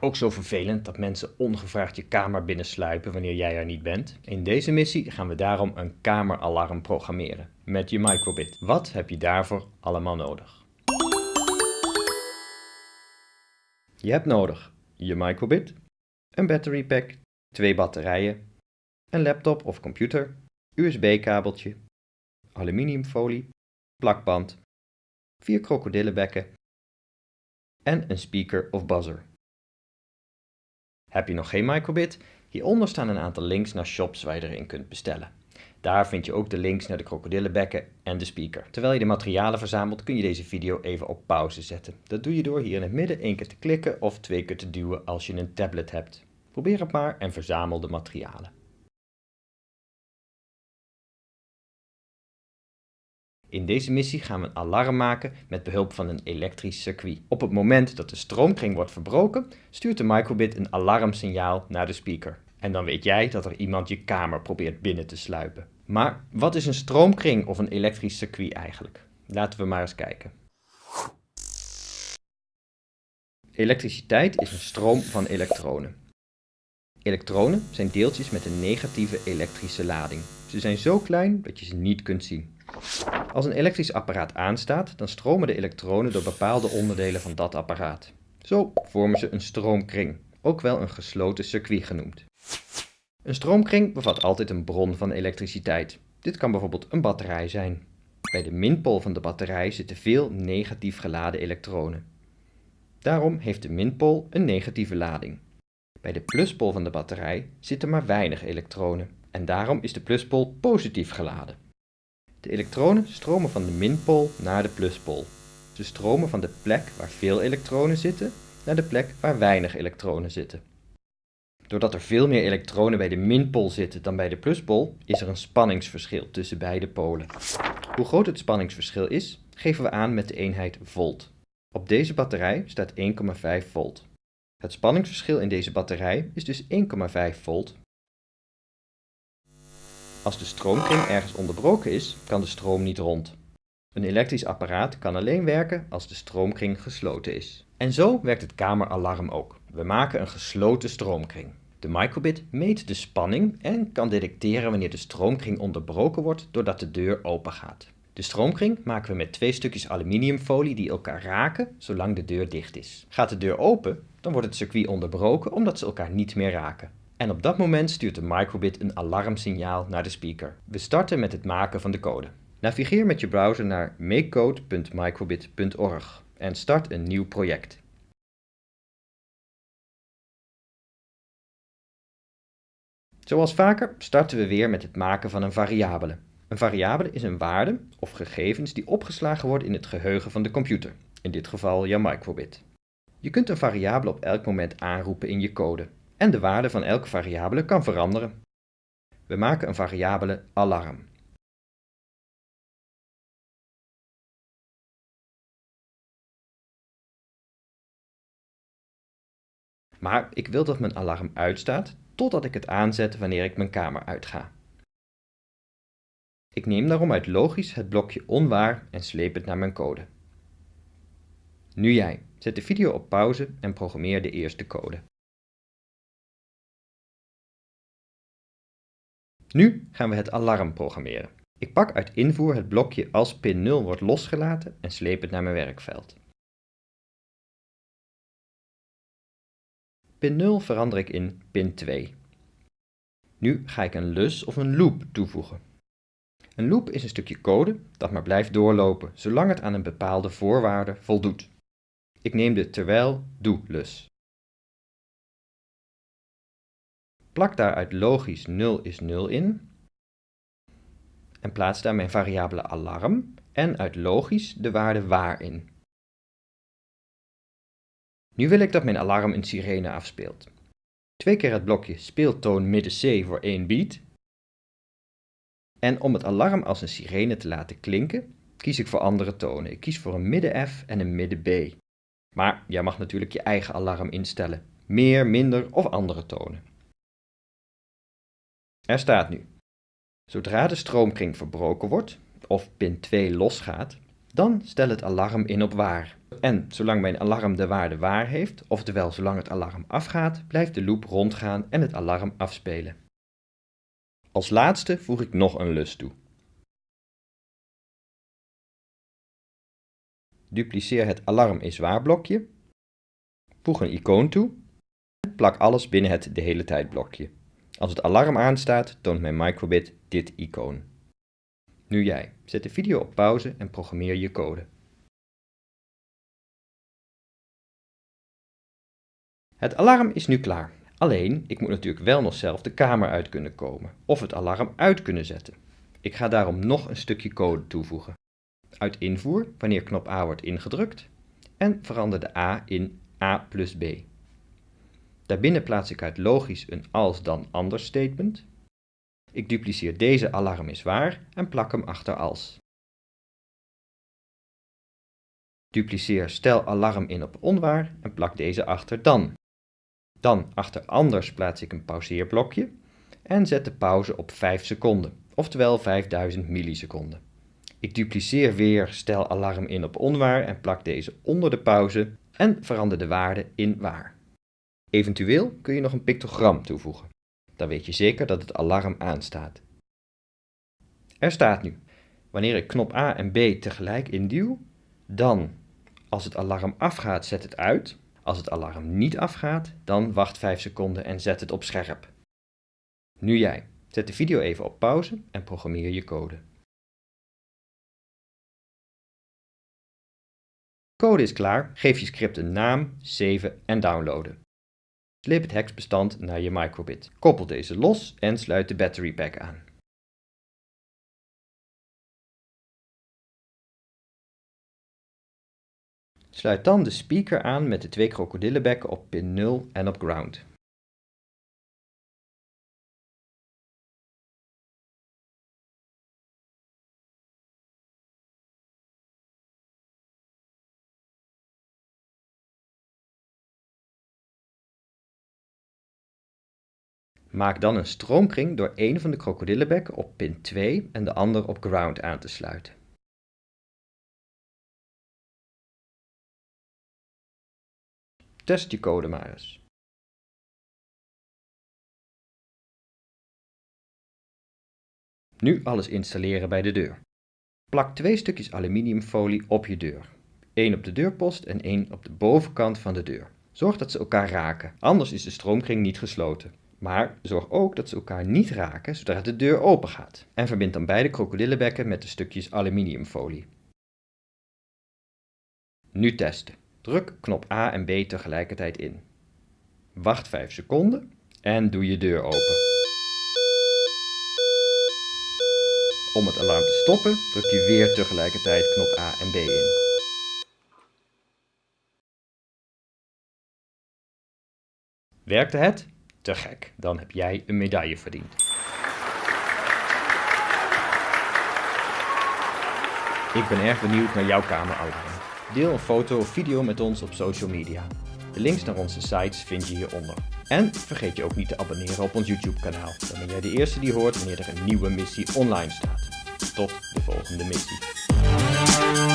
Ook zo vervelend dat mensen ongevraagd je kamer binnensluipen wanneer jij er niet bent. In deze missie gaan we daarom een kameralarm programmeren met je microbit. Wat heb je daarvoor allemaal nodig? Je hebt nodig je microbit, een battery pack, twee batterijen, een laptop of computer, USB-kabeltje, aluminiumfolie, plakband, vier krokodillenbekken en een speaker of buzzer. Heb je nog geen microbit? Hieronder staan een aantal links naar shops waar je erin kunt bestellen. Daar vind je ook de links naar de krokodillenbekken en de speaker. Terwijl je de materialen verzamelt kun je deze video even op pauze zetten. Dat doe je door hier in het midden één keer te klikken of twee keer te duwen als je een tablet hebt. Probeer het maar en verzamel de materialen. In deze missie gaan we een alarm maken met behulp van een elektrisch circuit. Op het moment dat de stroomkring wordt verbroken, stuurt de microbit een alarmsignaal naar de speaker. En dan weet jij dat er iemand je kamer probeert binnen te sluipen. Maar wat is een stroomkring of een elektrisch circuit eigenlijk? Laten we maar eens kijken. Elektriciteit is een stroom van elektronen. Elektronen zijn deeltjes met een negatieve elektrische lading. Ze zijn zo klein dat je ze niet kunt zien. Als een elektrisch apparaat aanstaat, dan stromen de elektronen door bepaalde onderdelen van dat apparaat. Zo vormen ze een stroomkring, ook wel een gesloten circuit genoemd. Een stroomkring bevat altijd een bron van elektriciteit. Dit kan bijvoorbeeld een batterij zijn. Bij de minpool van de batterij zitten veel negatief geladen elektronen. Daarom heeft de minpool een negatieve lading. Bij de pluspool van de batterij zitten maar weinig elektronen en daarom is de pluspool positief geladen. De elektronen stromen van de minpool naar de pluspool. Ze stromen van de plek waar veel elektronen zitten naar de plek waar weinig elektronen zitten. Doordat er veel meer elektronen bij de minpool zitten dan bij de pluspool, is er een spanningsverschil tussen beide polen. Hoe groot het spanningsverschil is, geven we aan met de eenheid volt. Op deze batterij staat 1,5 volt. Het spanningsverschil in deze batterij is dus 1,5 volt als de stroomkring ergens onderbroken is, kan de stroom niet rond. Een elektrisch apparaat kan alleen werken als de stroomkring gesloten is. En zo werkt het kameralarm ook. We maken een gesloten stroomkring. De microbit meet de spanning en kan detecteren wanneer de stroomkring onderbroken wordt doordat de deur open gaat. De stroomkring maken we met twee stukjes aluminiumfolie die elkaar raken zolang de deur dicht is. Gaat de deur open, dan wordt het circuit onderbroken omdat ze elkaar niet meer raken. En op dat moment stuurt de microbit een alarmsignaal naar de speaker. We starten met het maken van de code. Navigeer met je browser naar makecode.microbit.org en start een nieuw project. Zoals vaker starten we weer met het maken van een variabele. Een variabele is een waarde of gegevens die opgeslagen worden in het geheugen van de computer, in dit geval jouw microbit. Je kunt een variabele op elk moment aanroepen in je code en de waarde van elke variabele kan veranderen. We maken een variabele alarm. Maar ik wil dat mijn alarm uitstaat totdat ik het aanzet wanneer ik mijn kamer uitga. Ik neem daarom uit logisch het blokje onwaar en sleep het naar mijn code. Nu jij. Zet de video op pauze en programmeer de eerste code. Nu gaan we het alarm programmeren. Ik pak uit invoer het blokje als pin 0 wordt losgelaten en sleep het naar mijn werkveld. Pin 0 verander ik in pin 2. Nu ga ik een lus of een loop toevoegen. Een loop is een stukje code dat maar blijft doorlopen zolang het aan een bepaalde voorwaarde voldoet. Ik neem de terwijl doe lus. Plak daaruit logisch 0 is 0 in. En plaats daar mijn variabele alarm en uit logisch de waarde waar in. Nu wil ik dat mijn alarm een sirene afspeelt. Twee keer het blokje speeltoon midden C voor 1 beat. En om het alarm als een sirene te laten klinken, kies ik voor andere tonen. Ik kies voor een midden F en een midden B. Maar jij mag natuurlijk je eigen alarm instellen. Meer, minder of andere tonen. Er staat nu, zodra de stroomkring verbroken wordt, of pin 2 losgaat, dan stel het alarm in op waar. En zolang mijn alarm de waarde waar heeft, oftewel zolang het alarm afgaat, blijft de loop rondgaan en het alarm afspelen. Als laatste voeg ik nog een lus toe. Dupliceer het alarm is waar blokje, voeg een icoon toe en plak alles binnen het de hele tijd blokje. Als het alarm aanstaat, toont mijn microbit dit icoon. Nu jij. Zet de video op pauze en programmeer je code. Het alarm is nu klaar. Alleen, ik moet natuurlijk wel nog zelf de kamer uit kunnen komen of het alarm uit kunnen zetten. Ik ga daarom nog een stukje code toevoegen. Uit invoer, wanneer knop A wordt ingedrukt, en verander de A in A plus B. Daarbinnen plaats ik uit logisch een als dan anders statement. Ik dupliceer deze alarm is waar en plak hem achter als. Dupliceer stel alarm in op onwaar en plak deze achter dan. Dan achter anders plaats ik een pauzeerblokje en zet de pauze op 5 seconden, oftewel 5000 milliseconden. Ik dupliceer weer stel alarm in op onwaar en plak deze onder de pauze en verander de waarde in waar. Eventueel kun je nog een pictogram toevoegen. Dan weet je zeker dat het alarm aanstaat. Er staat nu, wanneer ik knop A en B tegelijk induw, dan, als het alarm afgaat, zet het uit. Als het alarm niet afgaat, dan wacht 5 seconden en zet het op scherp. Nu jij. Zet de video even op pauze en programmeer je code. Code is klaar, geef je script een naam, save en downloaden. Sleep het hexbestand naar je microbit. Koppel deze los en sluit de battery pack aan. Sluit dan de speaker aan met de twee krokodillenbekken op pin 0 en op ground. Maak dan een stroomkring door een van de krokodillenbekken op pin 2 en de ander op ground aan te sluiten. Test je code maar eens. Nu alles installeren bij de deur. Plak twee stukjes aluminiumfolie op je deur. Eén op de deurpost en één op de bovenkant van de deur. Zorg dat ze elkaar raken, anders is de stroomkring niet gesloten. Maar zorg ook dat ze elkaar niet raken zodra de deur open gaat. En verbind dan beide krokodillenbekken met de stukjes aluminiumfolie. Nu testen. Druk knop A en B tegelijkertijd in. Wacht 5 seconden en doe je deur open. Om het alarm te stoppen druk je weer tegelijkertijd knop A en B in. Werkte het? Te gek, dan heb jij een medaille verdiend. Ik ben erg benieuwd naar jouw kameroudering. Deel een foto of video met ons op social media. De links naar onze sites vind je hieronder. En vergeet je ook niet te abonneren op ons YouTube kanaal. Dan ben jij de eerste die hoort wanneer er een nieuwe missie online staat. Tot de volgende missie.